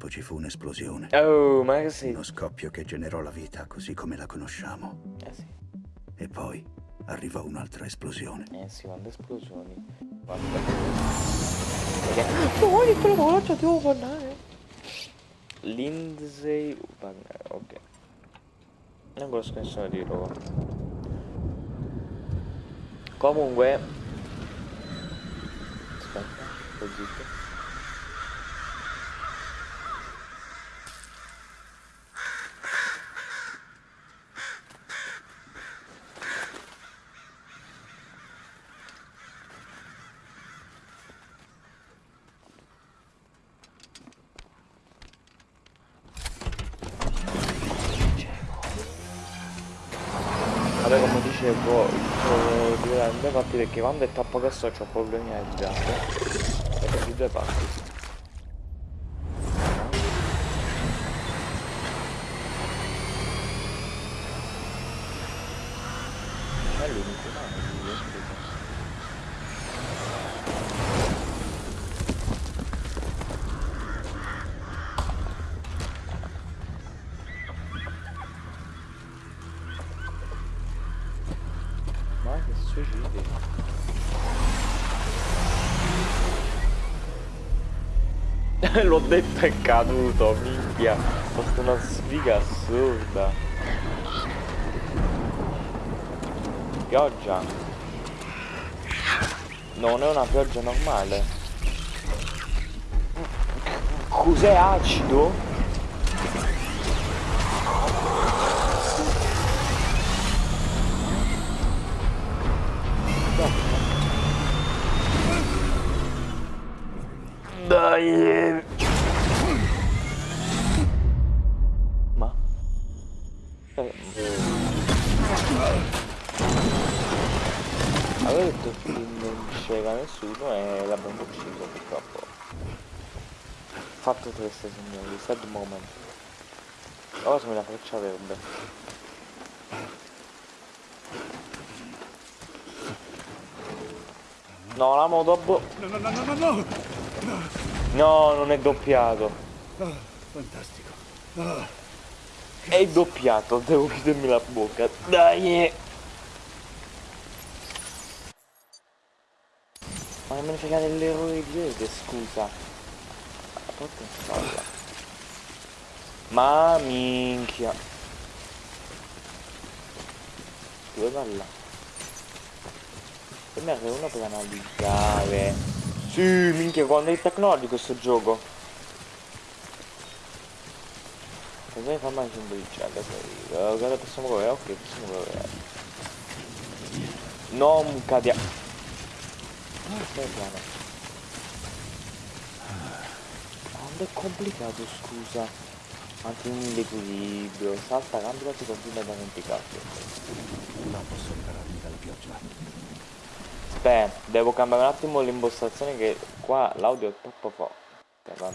tempo ci fu un'esplosione. Oh, ma che sei? Uno scoppio che generò la vita così come la conosciamo. Eh sì. E poi arrivò un'altra esplosione. Eh sì, quante esplosioni. Guarda. Oh, che la ti devo parlare. Lindsay Wagner, ok. Non conosco nessuno di loro. Comunque... Aspetta, sto zitto. Vabbè come dicevo il dividere in due parti perché quando è troppo grosso ho problemi a girare due parti L'ho detto è caduto, minchia. Ho fatto una sfiga assurda. Pioggia. Non è una pioggia normale. Cos'è acido? Dai! Ma? Eh, Avevo detto che non c'era nessuno e l'abbiamo ucciso purtroppo. Fatto triste signori, sad moment. Ora sono la freccia verde. No, la moto boh. No, no, no, no, no! No, non è doppiato. Oh, fantastico. Oh, è doppiato, devo chiudermi la bocca. Dai! Ma non me ne frega dell'errore di vede, scusa. Ma minchia. Dove va là? Per me uno per analizzare. Sì, minchia, quando è tecnologico questo gioco. Cosa fa mai un briciato? Guarda, possiamo correre? Ok, possiamo correre. Non cadiamo. Ah, stai piano. Quando è complicato, scusa. Mantieni l'equilibrio, salta, cambia, ti continua ad arrampicarti. Non posso ripararmi dalla pioggia. Aspetta, devo cambiare un attimo l'impostazione che qua l'audio è troppo forte. Vabbè,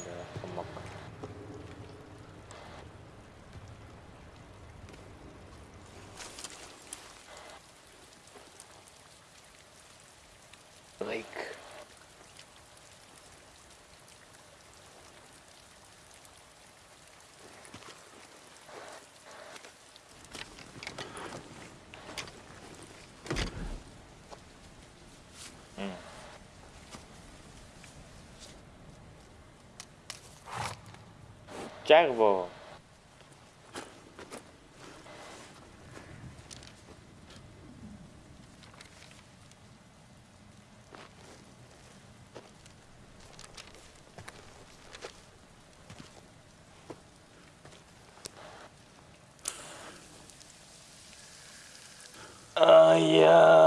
chát vô Oh, yeah.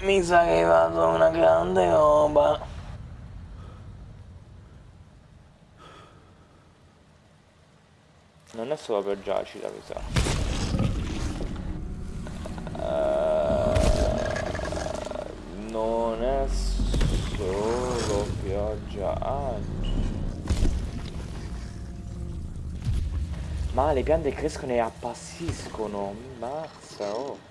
Mi sa che hai fatto una grande roba. Non è solo per Giacida, mi sa. Eh, non è solo pioggia. Ah. Ma le piante crescono e appassiscono. Mazza, oh.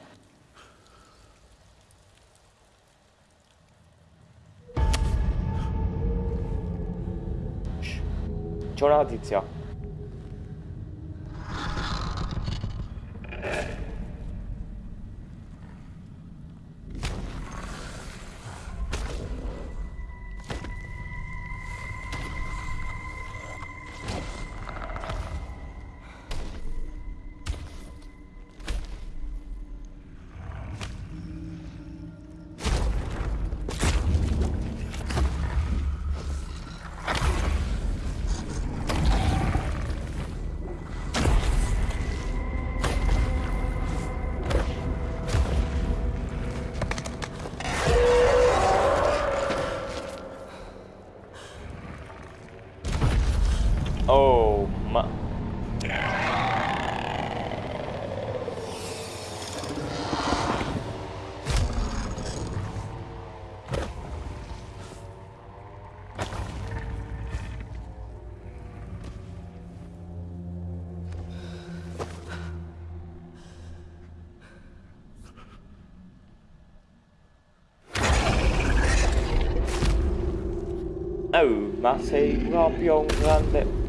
չորադից է Oh, ma sei proprio un grande...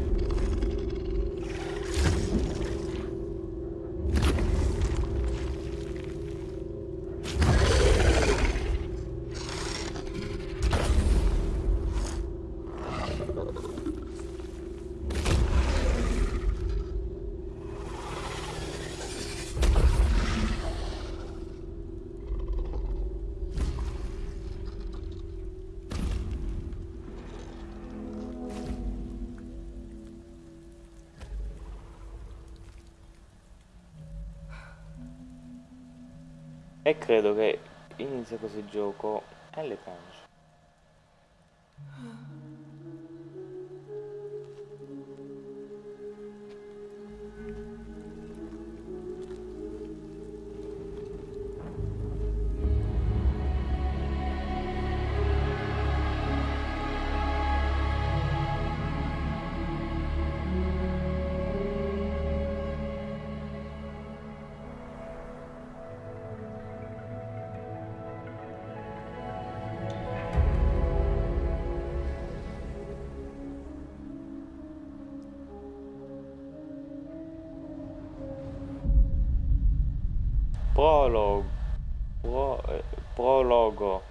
e credo che inizia così il gioco. Alle 11 Prologo. Pro, eh, prologo.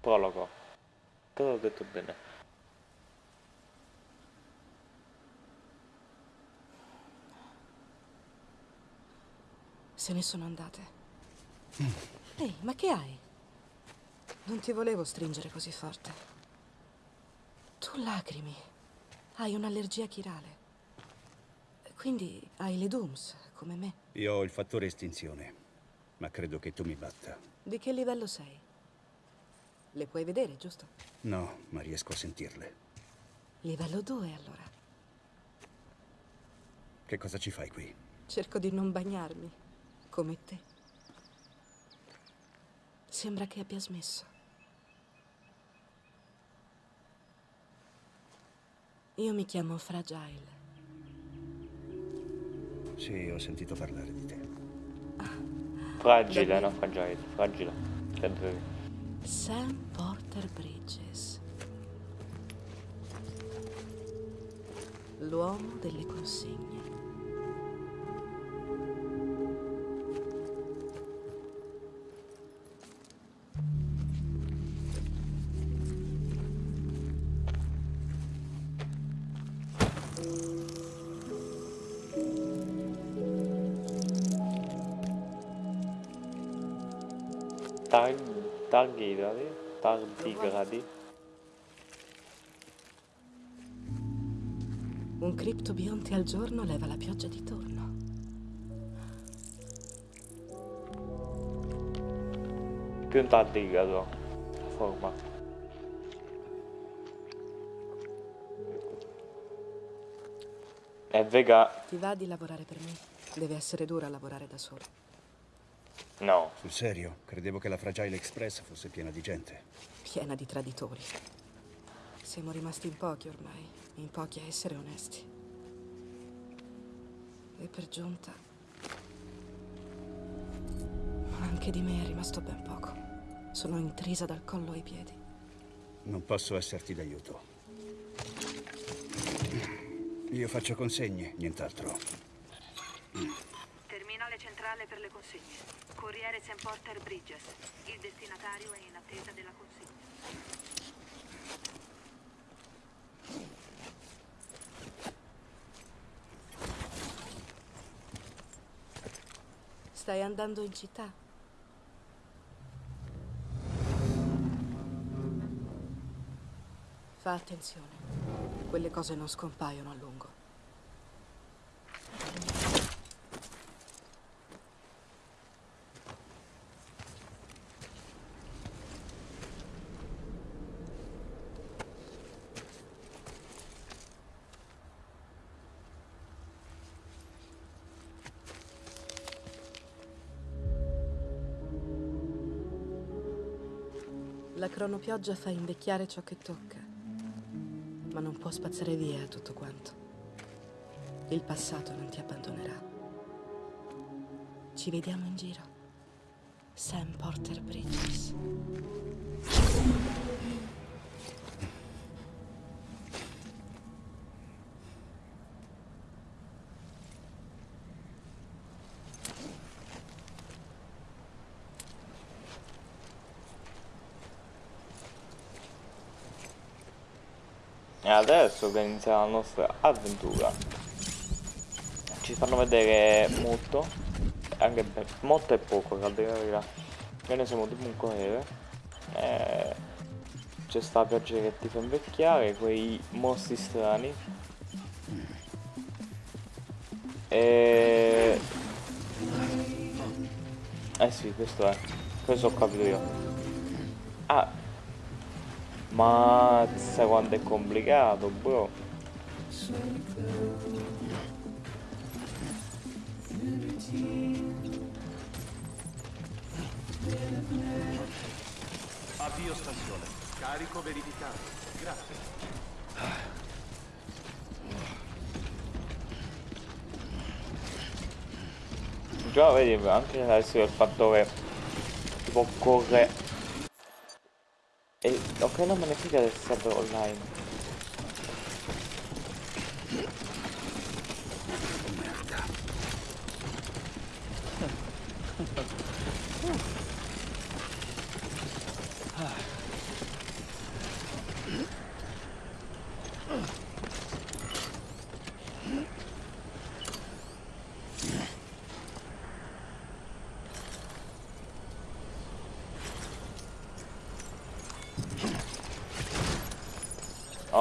Prologo. Cosa ho detto bene? Se ne sono andate. Ehi, ma che hai? Non ti volevo stringere così forte. Tu lacrimi. Hai un'allergia chirale. Quindi hai le Dooms, come me. Io ho il fattore estinzione, ma credo che tu mi batta. Di che livello sei? Le puoi vedere, giusto? No, ma riesco a sentirle. Livello 2, allora. Che cosa ci fai qui? Cerco di non bagnarmi, come te. Sembra che abbia smesso. Io mi chiamo Fragile. Sì, ho sentito parlare di te. Fragile, no, fragile, fragile. Credo. Sam Porter Bridges. L'uomo delle consegne. Tardigradi, tardigradi. Un criptobionte al giorno leva la pioggia di torno. Più un tardigrado. Forma. È vega. Ti va di lavorare per me? Deve essere dura lavorare da solo. No. Sul serio? Credevo che la Fragile Express fosse piena di gente. Piena di traditori. Siamo rimasti in pochi ormai, in pochi a essere onesti. E per giunta... Ma anche di me è rimasto ben poco. Sono intrisa dal collo ai piedi. Non posso esserti d'aiuto. Io faccio consegne, nient'altro. Terminale centrale per le consegne. Corriere St. Porter Bridges. Il destinatario è in attesa della consegna. Stai andando in città? Fa attenzione. Quelle cose non scompaiono a lungo. La cronopioggia fa invecchiare ciò che tocca, ma non può spazzare via tutto quanto. Il passato non ti abbandonerà. Ci vediamo in giro. Sam Porter Bridges. Adesso che inizia la nostra avventura. Ci fanno vedere molto. Anche molto e poco, a dire la verità. Noi ne siamo tipo un corriere. Eh, c'è sta pioggia che ti fa invecchiare, quei mostri strani. E... Eh sì, questo è. Questo ho capito io. Ah, Mazza quanto è complicato, bro. Avvio stazione. Carico verificato. Grazie. Già vedi anche adesso il fatto che tipo corre e ok non me ne frega del server online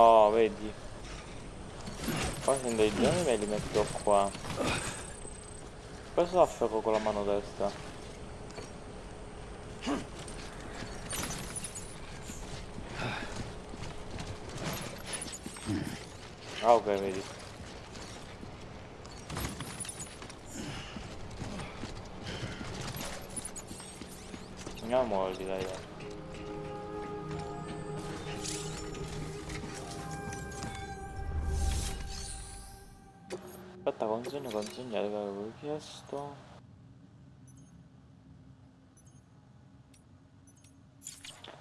Oh vedi. Poi prendo i giorni e li metto qua. Questo afferro con la mano destra. Ah ok vedi Aspetta, consegna, consegna, che avevo chiesto.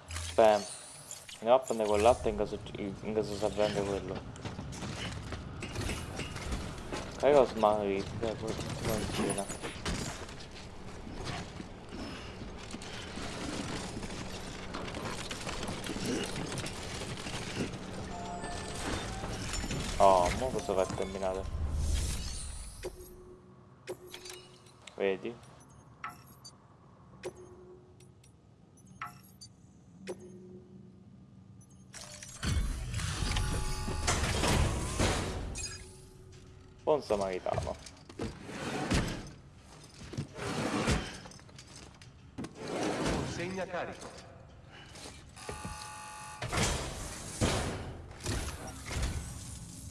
Aspetta, andiamo a prendere quel latte in in caso serve anche quello. Carico smart, poi consegna. Oh, mo cosa va a terminare? Vedi? Buon samaritano. Consegna carico.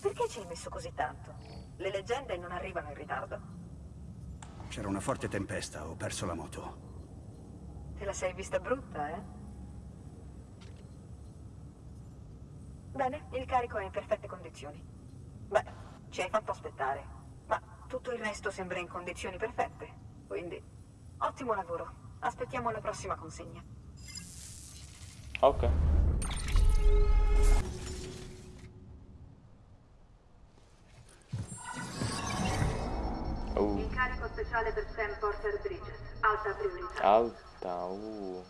Perché ci hai messo così tanto? Le leggende non arrivano in ritardo. C'era una forte tempesta, ho perso la moto. Te la sei vista brutta, eh? Bene, il carico è in perfette condizioni. Beh, ci hai fatto aspettare, ma tutto il resto sembra in condizioni perfette. Quindi, ottimo lavoro. Aspettiamo la prossima consegna. Ok. Speciale per Sam Porter Bridges. Alta priorità. alta, uh.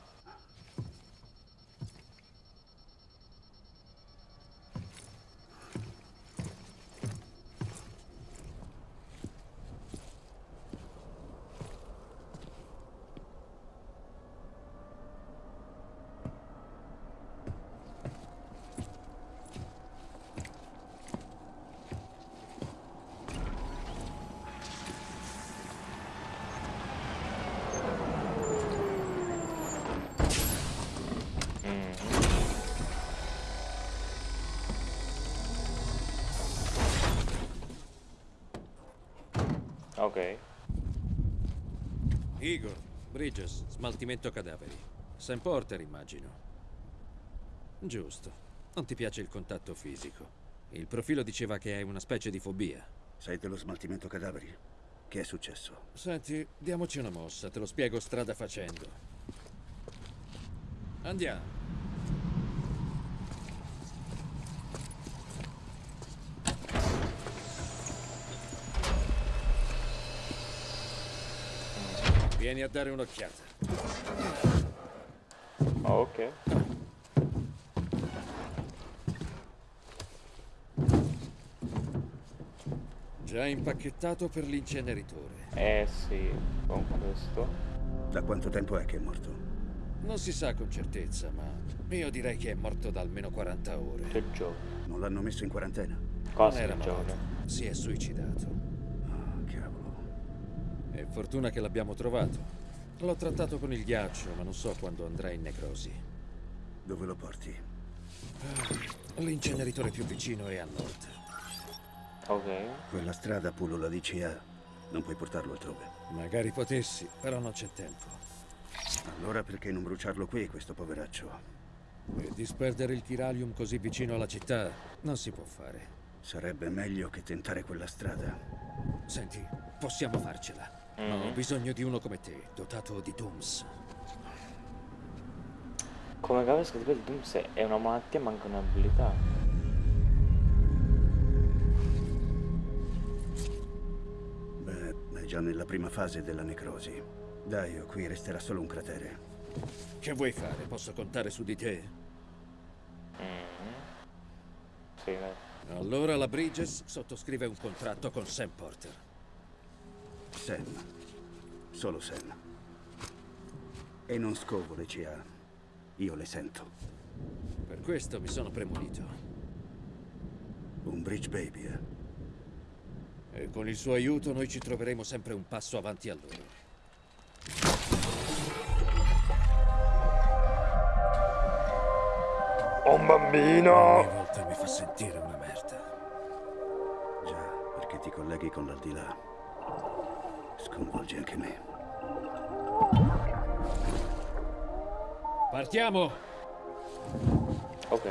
Ok. Igor, Bridges, smaltimento cadaveri. Sam Porter, immagino. Giusto. Non ti piace il contatto fisico. Il profilo diceva che hai una specie di fobia. Sai dello smaltimento cadaveri? Che è successo? Senti, diamoci una mossa, te lo spiego strada facendo. Andiamo. Vieni a dare un'occhiata. Ok. Già impacchettato per l'inceneritore. Eh sì, con questo. Da quanto tempo è che è morto? Non si sa con certezza, ma io direi che è morto da almeno 40 ore. Che gioco. Non l'hanno messo in quarantena? Non Cosa era che gioco? malato, si è suicidato. Ah. È fortuna che l'abbiamo trovato. L'ho trattato con il ghiaccio, ma non so quando andrà in necrosi. Dove lo porti? L'inceneritore più vicino è a nord. Ok. Quella strada pullula di CA. Non puoi portarlo altrove. Magari potessi, però non c'è tempo. Allora perché non bruciarlo qui, questo poveraccio? E disperdere il chiralium così vicino alla città non si può fare. Sarebbe meglio che tentare quella strada. Senti, possiamo farcela. Ma ho bisogno di uno come te, dotato di Dooms. Come cavolo scritto il Dooms è una malattia, manca un'abilità. Beh, è già nella prima fase della necrosi. Dai, o qui resterà solo un cratere. Che vuoi fare? Posso contare su di te? Sì, dai. Allora la Bridges sottoscrive un contratto con Sam Porter. Sam. Solo Sam. E non scovo le CA. Io le sento. Per questo mi sono premunito. Un bridge baby, eh? E con il suo aiuto noi ci troveremo sempre un passo avanti a loro. Un bambino! Ogni volta mi fa sentire una merda. Già, perché ti colleghi con l'aldilà. Sconvolge anche me. Partiamo! Ok.